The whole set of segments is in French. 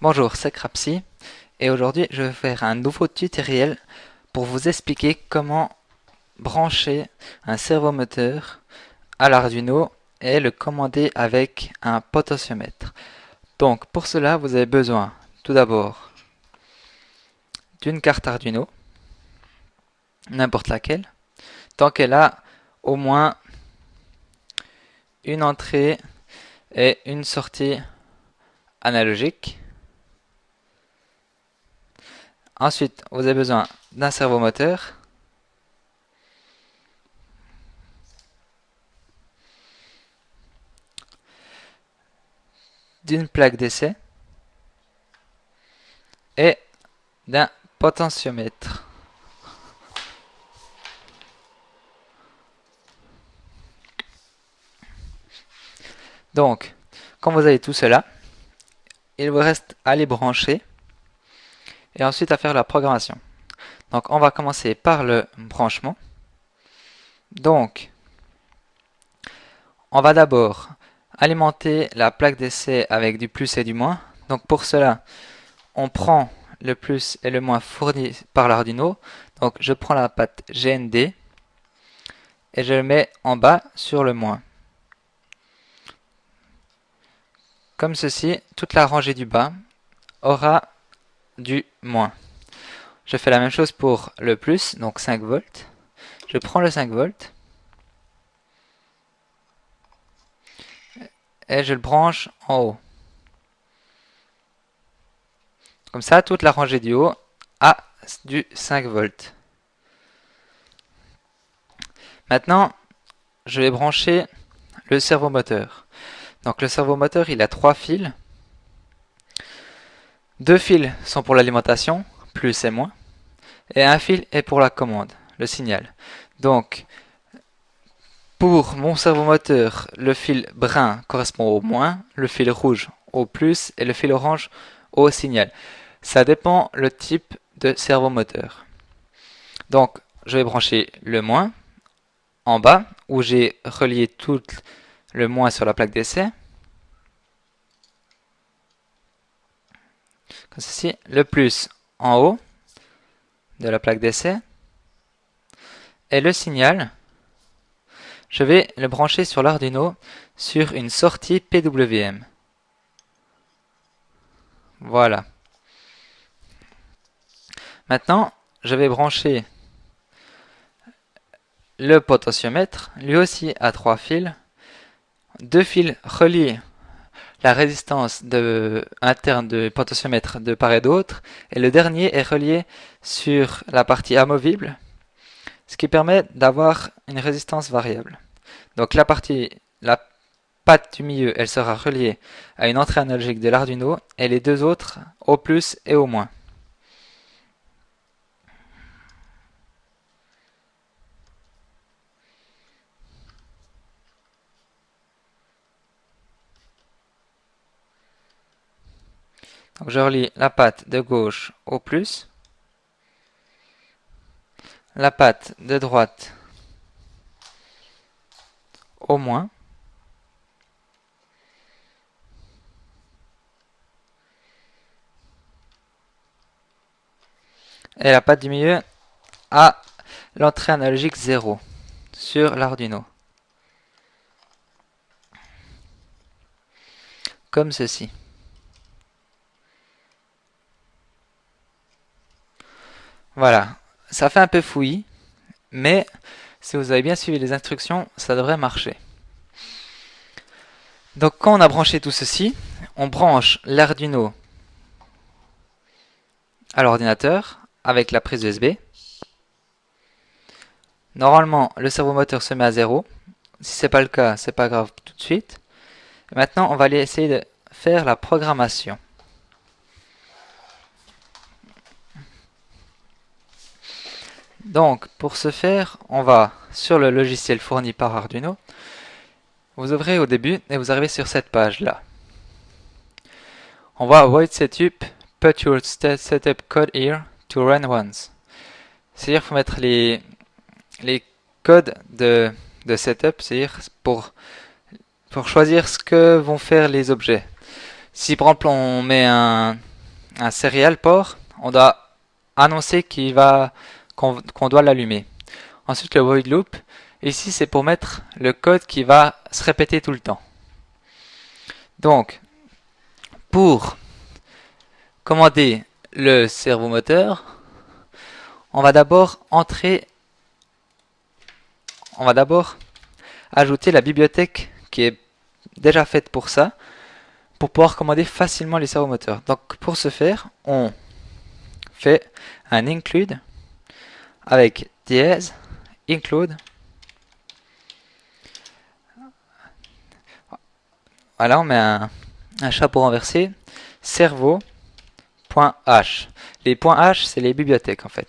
Bonjour, c'est Crapsy et aujourd'hui je vais faire un nouveau tutoriel pour vous expliquer comment brancher un servomoteur à l'Arduino et le commander avec un potentiomètre. Donc pour cela vous avez besoin tout d'abord d'une carte Arduino, n'importe laquelle, tant qu'elle a au moins une entrée et une sortie analogique. Ensuite, vous avez besoin d'un servomoteur. d'une plaque d'essai et d'un potentiomètre. Donc, quand vous avez tout cela, il vous reste à les brancher et ensuite à faire la programmation. Donc, on va commencer par le branchement. Donc, on va d'abord alimenter la plaque d'essai avec du plus et du moins. Donc, pour cela, on prend le plus et le moins fourni par l'Arduino. Donc, je prends la patte GND et je le mets en bas sur le moins. Comme ceci, toute la rangée du bas aura du moins. Je fais la même chose pour le plus, donc 5 volts. Je prends le 5 volts et je le branche en haut. Comme ça, toute la rangée du haut a du 5 volts. Maintenant, je vais brancher le servomoteur. Donc le servomoteur, il a trois fils. Deux fils sont pour l'alimentation, plus et moins. Et un fil est pour la commande, le signal. Donc, pour mon servomoteur, le fil brun correspond au moins, le fil rouge au plus et le fil orange au signal. Ça dépend le type de servomoteur. Donc, je vais brancher le moins en bas, où j'ai relié tout le moins sur la plaque d'essai. Comme ceci, le plus en haut de la plaque d'essai. Et le signal, je vais le brancher sur l'Arduino sur une sortie PWM. Voilà. Maintenant, je vais brancher le potentiomètre, lui aussi à trois fils. Deux fils relient la résistance de, interne du potentiomètre de part et d'autre, et le dernier est relié sur la partie amovible, ce qui permet d'avoir une résistance variable. Donc la partie, la patte du milieu, elle sera reliée à une entrée analogique de l'Arduino, et les deux autres au plus et au moins. Donc je relie la patte de gauche au plus, la patte de droite au moins, et la patte du milieu à l'entrée analogique 0 sur l'Arduino. Comme ceci. Voilà, ça fait un peu fouillis, mais si vous avez bien suivi les instructions, ça devrait marcher. Donc quand on a branché tout ceci, on branche l'Arduino à l'ordinateur avec la prise USB. Normalement, le servomoteur se met à 0. Si ce n'est pas le cas, c'est pas grave tout de suite. maintenant, on va aller essayer de faire la programmation. Donc, pour ce faire, on va sur le logiciel fourni par Arduino. Vous ouvrez au début et vous arrivez sur cette page-là. On va Void Setup, Put your setup code here to run once. C'est-à-dire faut mettre les, les code de, setup, c'est-à-dire pour, pour choisir ce que vont faire les objets. Si par exemple on met un, un serial port, on doit annoncer qu'il va qu'on doit l'allumer. Ensuite le void loop, ici c'est pour mettre le code qui va se répéter tout le temps. Donc, pour commander le servomoteur, on va d'abord entrer, on va d'abord ajouter la bibliothèque qui est déjà faite pour ça, pour pouvoir commander facilement les servomoteurs. Donc pour ce faire, on fait un include avec dièse include Voilà, on met un, chapeau renversé, cerveau.h. Les points H, c'est les bibliothèques en fait.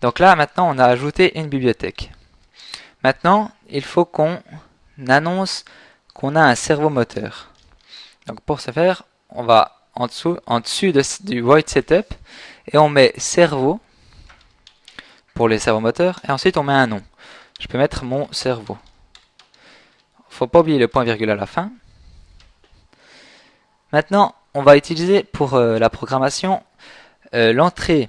Donc là, maintenant, on a ajouté une bibliothèque. Maintenant, il faut qu'on annonce qu'on a un cerveau moteur. Donc pour ce faire, on va en dessous, en dessus du void setup et on met cerveau pour les servomoteurs et ensuite on met un nom. Je peux mettre mon cerveau. Faut pas oublier le point virgule à la fin. Maintenant, on va utiliser pour euh, la programmation euh, l'entrée,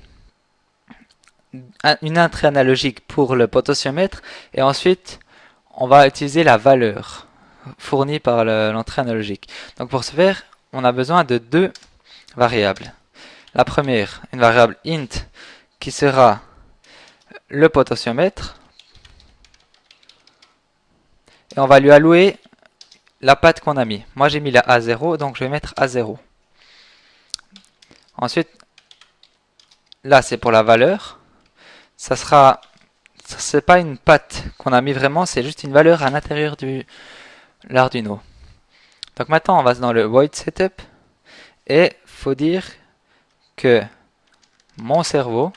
une entrée analogique pour le potentiomètre et ensuite on va utiliser la valeur fournie par l'entrée analogique. Donc pour ce faire, on a besoin de deux variables. La première, une variable int qui sera le potentiomètre et on va lui allouer la patte qu'on a mis. Moi j'ai mis la A0, donc je vais mettre A0. Ensuite, là c'est pour la valeur. Ça sera, c'est pas une patte qu'on a mis vraiment, c'est juste une valeur à l'intérieur du l'Arduino. Donc maintenant on va dans le void setup et faut dire que mon cerveau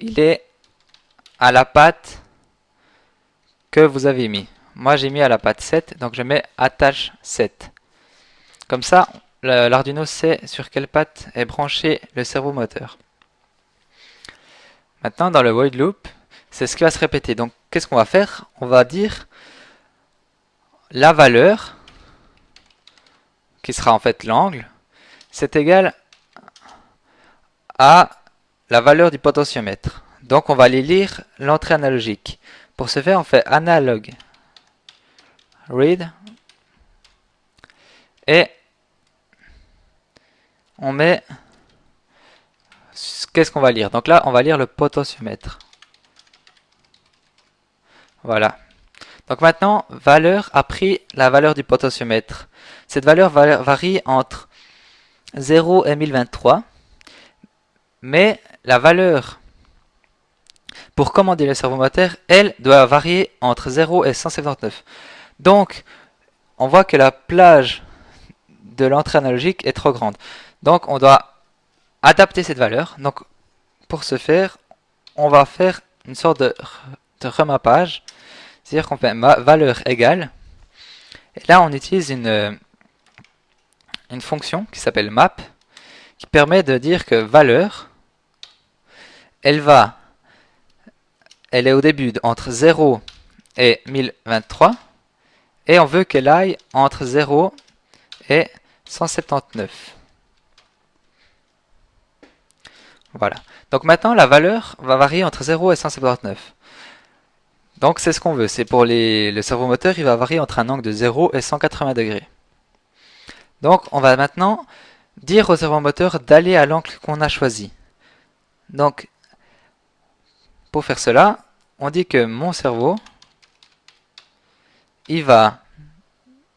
il est à la patte que vous avez mis. Moi j'ai mis à la patte 7, donc je mets attache 7. Comme ça, l'Arduino sait sur quelle patte est branché le cerveau moteur. Maintenant dans le void loop, c'est ce qui va se répéter. Donc qu'est-ce qu'on va faire? On va dire la valeur, qui sera en fait l'angle, c'est égal à la valeur du potentiomètre. Donc on va aller lire l'entrée analogique. Pour ce faire, on fait analogue read et on met qu'est-ce qu'on va lire? Donc là, on va lire le potentiomètre. Voilà. Donc maintenant, valeur a pris la valeur du potentiomètre. Cette valeur varie entre 0 et 1023, mais la valeur pour commander le servomoteur, elle doit varier entre 0 et 179. Donc, on voit que la plage de l'entrée analogique est trop grande. Donc, on doit adapter cette valeur. Donc, pour ce faire, on va faire une sorte de, remappage. C'est-à-dire qu'on fait valeur égale. Et là, on utilise une, une fonction qui s'appelle map, qui permet de dire que valeur, elle va elle est au début entre 0 et 1023 et on veut qu'elle aille entre 0 et 179. Voilà. Donc maintenant la valeur va varier entre 0 et 179. Donc c'est ce qu'on veut. C'est pour les, le servomoteur, il va varier entre un angle de 0 et 180 degrés. Donc on va maintenant dire au servomoteur d'aller à l'angle qu'on a choisi. Donc pour faire cela, on dit que mon cerveau, il va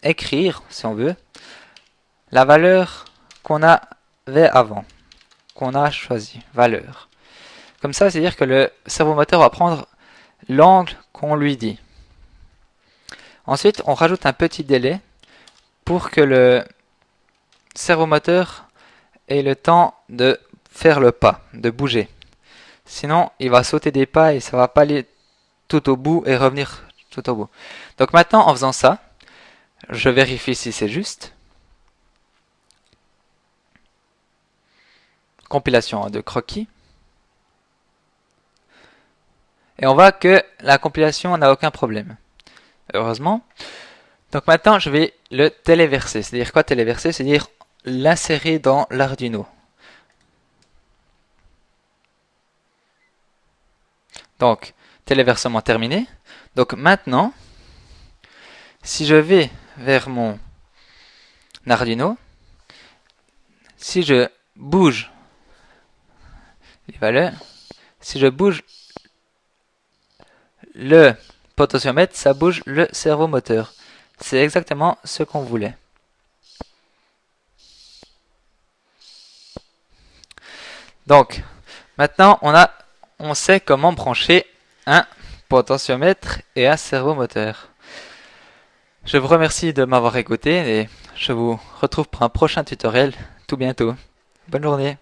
écrire, si on veut, la valeur qu'on avait avant, qu'on a choisi, valeur. Comme ça, c'est-à-dire que le cerveau moteur va prendre l'angle qu'on lui dit. Ensuite, on rajoute un petit délai pour que le cerveau moteur ait le temps de faire le pas, de bouger. Sinon, il va sauter des pas et ça va pas aller tout au bout et revenir tout au bout. Donc maintenant, en faisant ça, je vérifie si c'est juste. Compilation de croquis. Et on voit que la compilation n'a aucun problème. Heureusement. Donc maintenant, je vais le téléverser. C'est-à-dire quoi téléverser? C'est-à-dire l'insérer dans l'Arduino. Donc, téléversement terminé. Donc maintenant, si je vais vers mon Arduino, si je bouge les valeurs, si je bouge le potentiomètre, ça bouge le servomoteur. C'est exactement ce qu'on voulait. Donc, maintenant, on, a, on sait comment brancher un potentiomètre et un servomoteur. Je vous remercie de m'avoir écouté et je vous retrouve pour un prochain tutoriel tout bientôt. Bonne journée